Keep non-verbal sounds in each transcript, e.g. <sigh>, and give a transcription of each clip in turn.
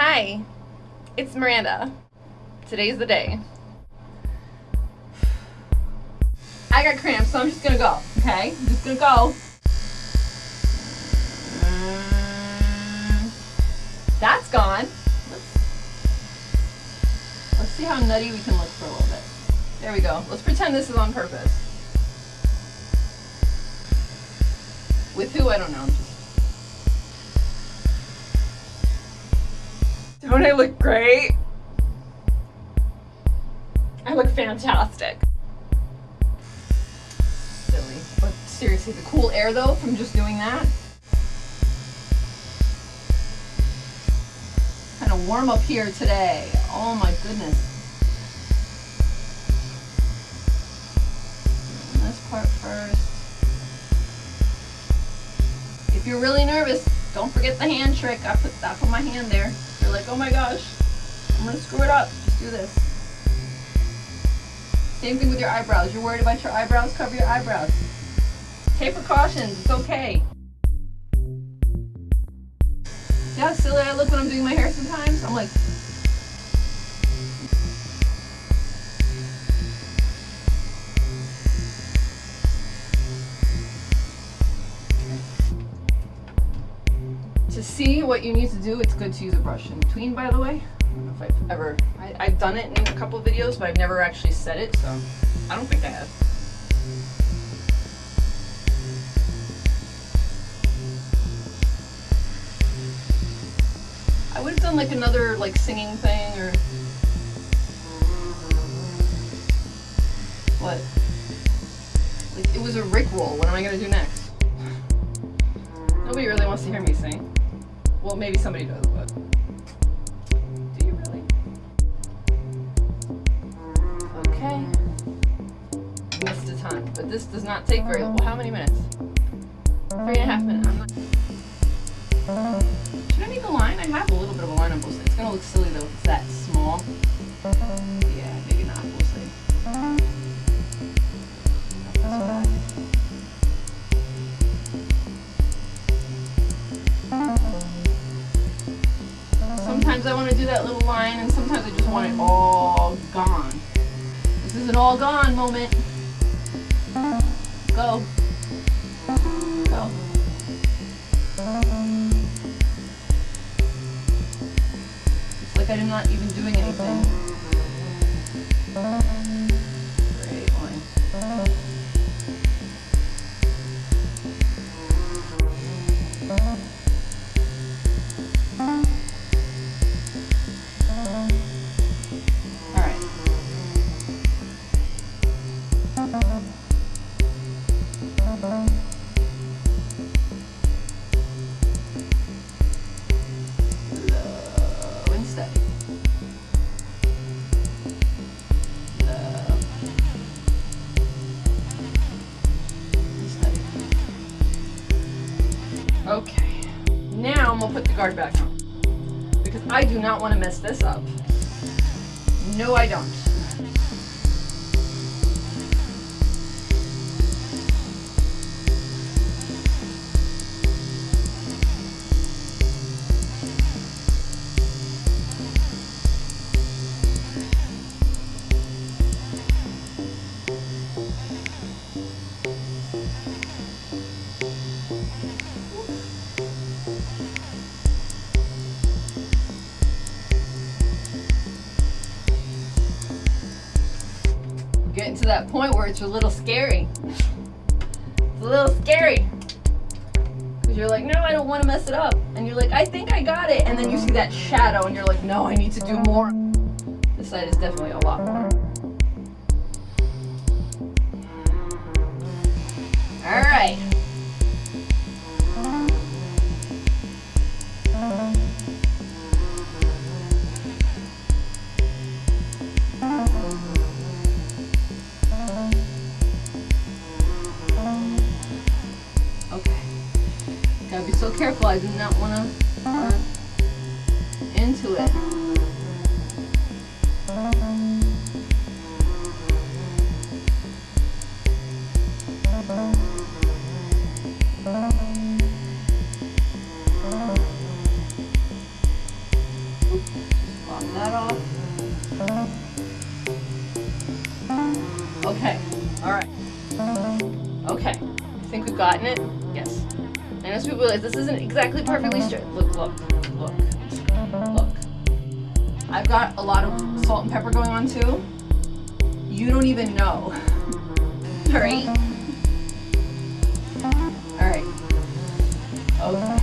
Hi, it's Miranda. Today's the day. I got cramps, so I'm just gonna go, okay? I'm just gonna go. Mm, That's gone. Let's, let's see how nutty we can look for a little bit. There we go. Let's pretend this is on purpose. With who, I don't know. Don't I look great? I look fantastic. Silly. But seriously, the cool air though from just doing that. Kind of warm up here today. Oh my goodness. This part first. If you're really nervous, don't forget the hand trick. I put I put my hand there. You're like, oh my gosh, I'm gonna screw it up. Just do this. Same thing with your eyebrows. You're worried about your eyebrows? Cover your eyebrows. Take precautions. It's okay. Yeah, silly I look when I'm doing my hair sometimes? I'm like, to see what you need to do, it's good to use a brush in between, by the way. I don't know if I've ever, I, I've done it in a couple videos, but I've never actually said it, so I don't think I have. I would have done like another like singing thing or what? Like it was a Rick roll. What am I gonna do next? Nobody really wants to hear me sing. Well, maybe somebody does, but do you really? Okay. Missed a ton, but this does not take very. Um, well, how many minutes? Three and a half minutes. Not- Should I make a line? I have a little bit of a line on both sides. It's gonna look silly though if it's that small. Sometimes I want to do that little line, and sometimes I just want it all gone. This is an all gone moment. Go. Go. It's like I'm not even doing anything. Okay. Now I'm gonna put the guard back on because I do not want to mess this up. No, I don't. That point where it's a little scary. It's a little scary. Because you're like, no, I don't want to mess it up. And you're like, I think I got it. And then you see that shadow and you're like, no, I need to do more. This side is definitely a lot more. I do not want to run into it. Just that off. Okay, alright. Okay, I think we've gotten it. Some people realize this isn't exactly perfectly straight. Look, look, look, look. I've got a lot of salt and pepper going on too. You don't even know. <laughs> All right. All right. Okay.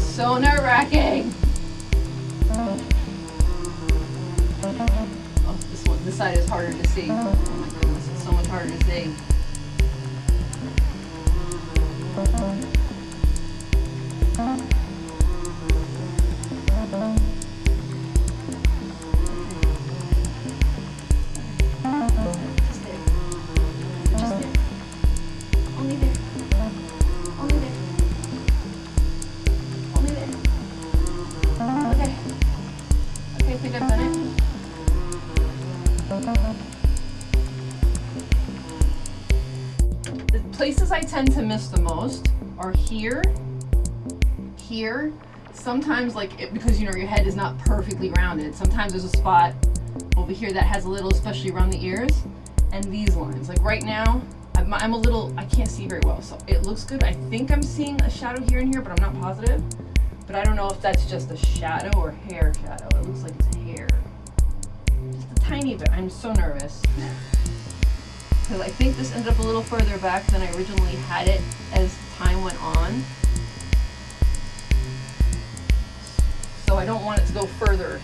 So nerve wracking. Oh, this one, this side is harder to see. Oh my goodness, it's so much harder to see. Just tend to miss the most are here, here. Sometimes, like, it, because you know your head is not perfectly rounded, sometimes there's a spot over here that has a little, especially around the ears, and these lines. Like right now, I'm, I'm a little, I can't see very well, so it looks good. I think I'm seeing a shadow here and here, but I'm not positive. But I don't know if that's just a shadow or hair shadow. It looks like it's hair. Just a tiny bit. I'm so nervous. <laughs> Because I think this ended up a little further back than I originally had it as time went on. So I don't want it to go further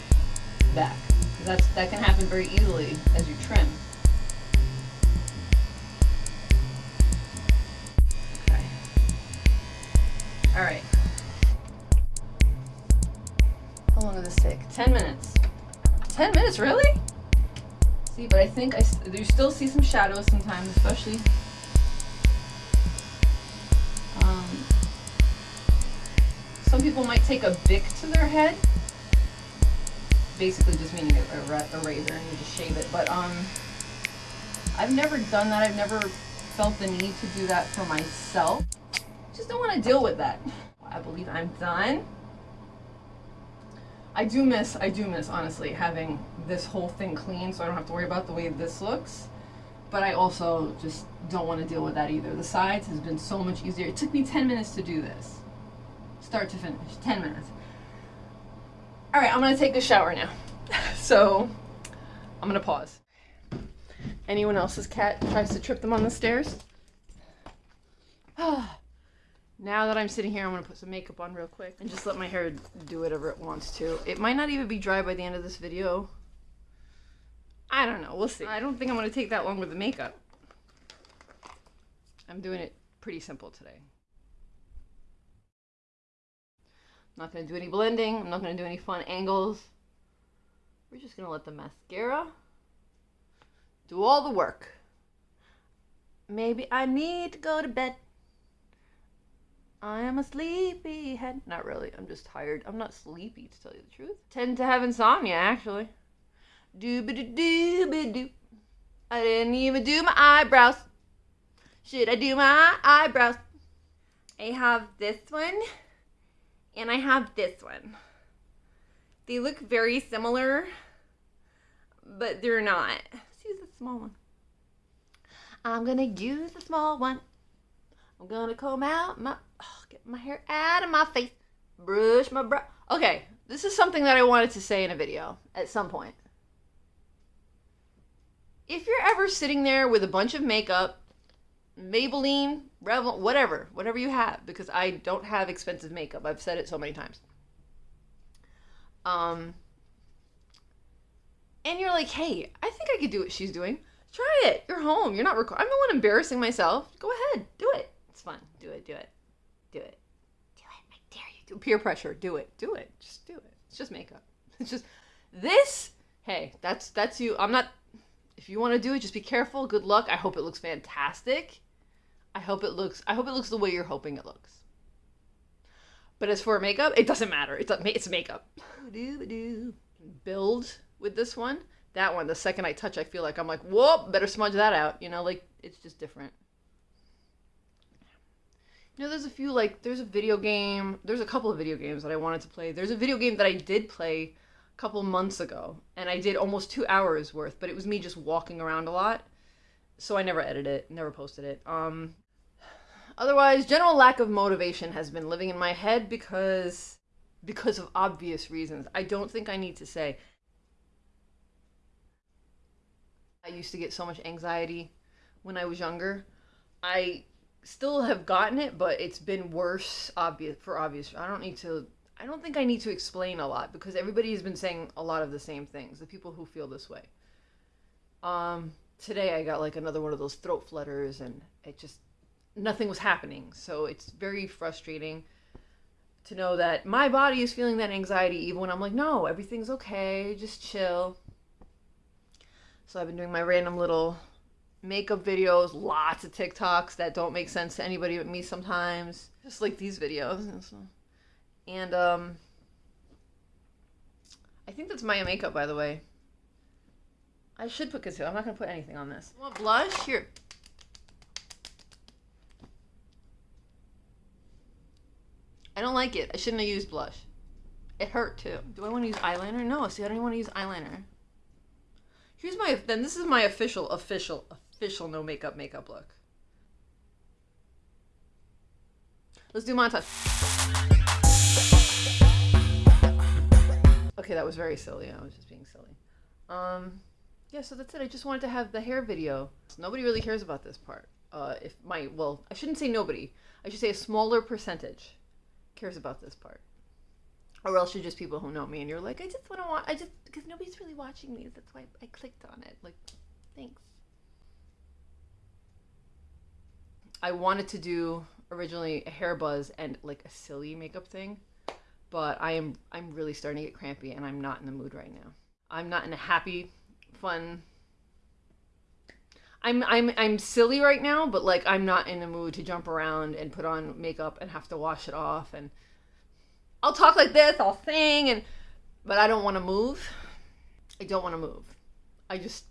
back. That's, that can happen very easily as you trim. Okay. All right. How long does this take? 10 minutes. 10 minutes, really? See, but I think I you still see some shadows sometimes, especially. Um, some people might take a bic to their head. Basically just meaning a, a, a razor and you just shave it. But um, I've never done that. I've never felt the need to do that for myself. Just don't want to deal with that. I believe I'm done. I do miss, I do miss, honestly, having this whole thing clean so I don't have to worry about the way this looks. But I also just don't want to deal with that either. The sides has been so much easier. It took me 10 minutes to do this. Start to finish. 10 minutes. All right, I'm going to take a shower now. <laughs> so I'm going to pause. Anyone else's cat tries to trip them on the stairs? <sighs> Ah. Now that I'm sitting here, I'm gonna put some makeup on real quick and just let my hair do whatever it wants to. It might not even be dry by the end of this video. I don't know, we'll see. I don't think I'm gonna take that long with the makeup. I'm doing it pretty simple today. I'm not gonna do any blending, I'm not gonna do any fun angles. We're just gonna let the mascara do all the work. Maybe I need to go to bed. I am a sleepy head. Not really. I'm just tired. I'm not sleepy, to tell you the truth. Tend to have insomnia, actually. Doobity dooby doo. I didn't even do my eyebrows. Should I do my eyebrows? I have this one, and I have this one. They look very similar, but they're not. Let's use the small one. I'm gonna use the small one. I'm gonna comb out my, oh, get my hair out of my face, brush my brow. Okay, this is something that I wanted to say in a video at some point. If you're ever sitting there with a bunch of makeup, Maybelline, Revlon, whatever, whatever you have, because I don't have expensive makeup. I've said it so many times. Um, and you're like, hey, I think I could do what she's doing. Try it. You're home. You're not recording. I'm the one embarrassing myself. Go ahead. Do it. It's fun. Do it. Do it. Do it. Do it. I dare you. Do peer pressure. Do it. Do it. Just do it. It's just makeup. <laughs> It's just this. Hey, that's that's you. I'm not. If you want to do it, just be careful. Good luck. I hope it looks fantastic. I hope it looks. I hope it looks the way you're hoping it looks. But as for makeup, it doesn't matter. It's a, it's makeup. <laughs> Build with this one. That one, the second I touch, I feel like I'm like, whoa, better smudge that out. You know, like it's just different. You know, there's a few like there's a video game. There's a couple of video games that I wanted to play. There's a video game that I did play a couple months ago, and I did almost two hours worth. But it was me just walking around a lot, so I never edited it, never posted it. Um, otherwise, general lack of motivation has been living in my head because because of obvious reasons. I don't think I need to say. I used to get so much anxiety when I was younger. I still have gotten it, but it's been worse obvious for obvious. I don't need to I don't think I need to explain a lot because everybody has been saying a lot of the same things. The people who feel this way. Um today I got like another one of those throat flutters and it just nothing was happening. So it's very frustrating to know that my body is feeling that anxiety even when I'm like, no, everything's okay, just chill. So I've been doing my random little makeup videos, lots of TikToks that don't make sense to anybody but me sometimes. Just like these videos. And um I think that's Maya makeup by the way. I should put concealer. I'm not gonna put anything on this. You want blush? Here. I don't like it. I shouldn't have used blush. It hurt too. Do I want to use eyeliner? No, see, I don't even want to use eyeliner. Here's my, then this is my official, official, official no makeup makeup look. Let's do montage. Okay, that was very silly. I was just being silly. Um, yeah, so that's it. I just wanted to have the hair video. Nobody really cares about this part. Uh, if my, well, I shouldn't say nobody. I should say a smaller percentage cares about this part. Or else you're just people who know me and you're like, I just want to watch, I just, because nobody's really watching me. That's why I clicked on it. Like, thanks. I wanted to do originally a hair buzz and like a silly makeup thing, but I am, I'm really starting to get crampy and I'm not in the mood right now. I'm not in a happy, fun, I'm I'm I'm silly right now, but like I'm not in the mood to jump around and put on makeup and have to wash it off and I'll talk like this, I'll sing and but I don't want to move. I don't want to move. I just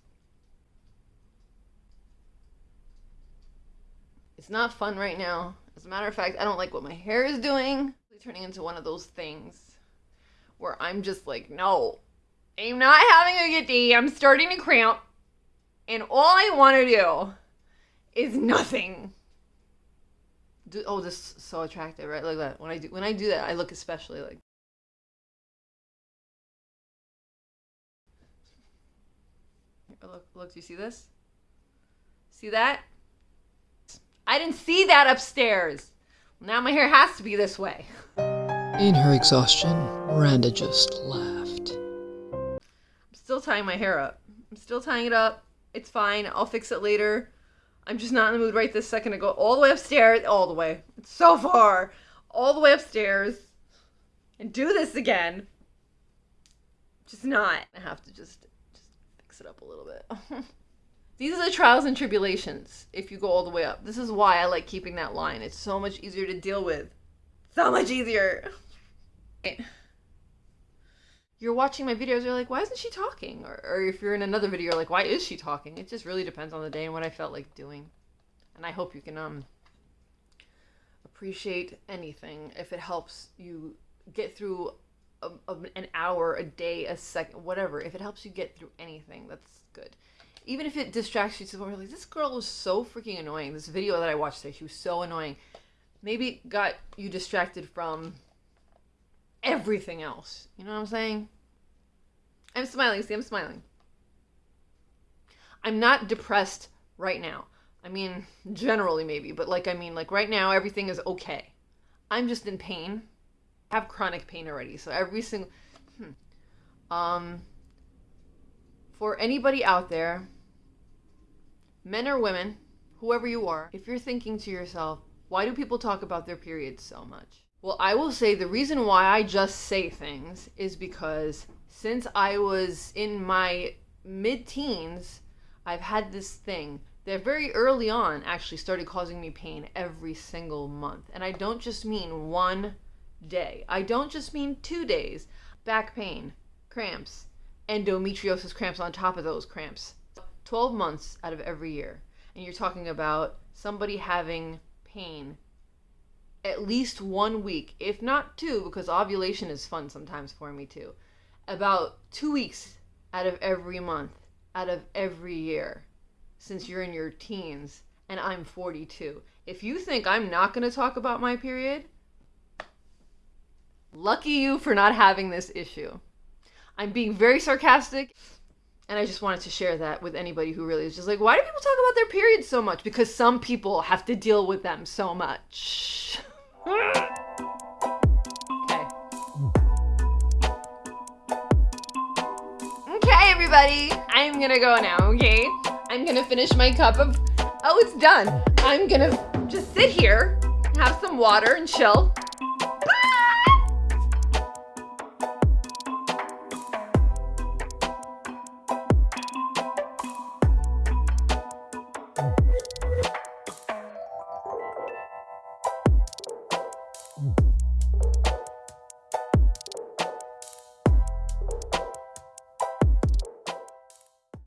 It's not fun right now. As a matter of fact, I don't like what my hair is doing. It's turning into one of those things where I'm just like, no, I'm not having a good day. I'm starting to cramp. And all I want to do is nothing. Do, oh, this is so attractive, right? Like that. When I do when I do that, I look especially like. Look, look, do you see this? See that? I didn't see that upstairs. Now my hair has to be this way. In her exhaustion, Miranda just laughed. I'm still tying my hair up. I'm still tying it up. It's fine. I'll fix it later. I'm just not in the mood right this second to go all the way upstairs. All the way. It's so far. All the way upstairs. And do this again. Just not. I have to just, just fix it up a little bit. <laughs> These are the trials and tribulations if you go all the way up. This is why I like keeping that line. It's so much easier to deal with. So much easier you're watching my videos, you're like, why isn't she talking? Or, or if you're in another video, you're like, why is she talking? It just really depends on the day and what I felt like doing. And I hope you can um appreciate anything if it helps you get through a, a, an hour, a day, a second, whatever. If it helps you get through anything, that's good. Even if it distracts you to the point like, this girl was so freaking annoying. This video that I watched today, she was so annoying. Maybe got you distracted from everything else. You know what I'm saying? I'm smiling. See, I'm smiling. I'm not depressed right now. I mean, generally maybe, but like I mean, like right now everything is okay. I'm just in pain. I have chronic pain already, so every single hmm. um for anybody out there, men or women, whoever you are, if you're thinking to yourself, why do people talk about their periods so much? Well, I will say the reason why I just say things is because since I was in my mid teens, I've had this thing that very early on actually started causing me pain every single month. And I don't just mean one day, I don't just mean two days. Back pain, cramps, endometriosis cramps on top of those cramps. 12 months out of every year. And you're talking about somebody having pain at least one week, if not two, because ovulation is fun sometimes for me too. About two weeks out of every month, out of every year. since you're in your teens and I'm 42. If you think I'm not going to talk about my period, lucky you for not having this issue. I'm being very sarcastic. And I just wanted to share that with anybody who really is just like, why do people talk about their periods so much? Because some people have to deal with them so much. okay. Okay, everybody. I'm gonna go now, okay? I'm gonna finish my cup of. Oh, it's done. I'm gonna just sit here, have some water, and chill.